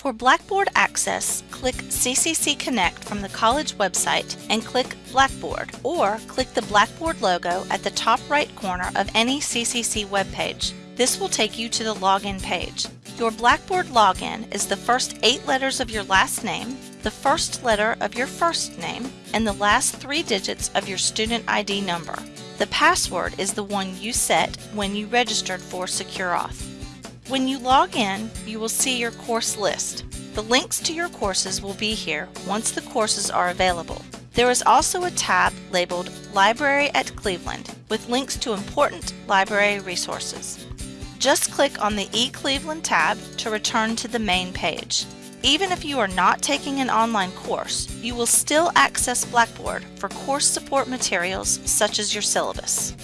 For Blackboard access, click CCC Connect from the college website and click Blackboard, or click the Blackboard logo at the top right corner of any CCC webpage. This will take you to the login page. Your Blackboard login is the first eight letters of your last name, the first letter of your first name, and the last three digits of your student ID number. The password is the one you set when you registered for SecureAuth. When you log in, you will see your course list. The links to your courses will be here once the courses are available. There is also a tab labeled Library at Cleveland with links to important library resources. Just click on the eCleveland tab to return to the main page. Even if you are not taking an online course, you will still access Blackboard for course support materials such as your syllabus.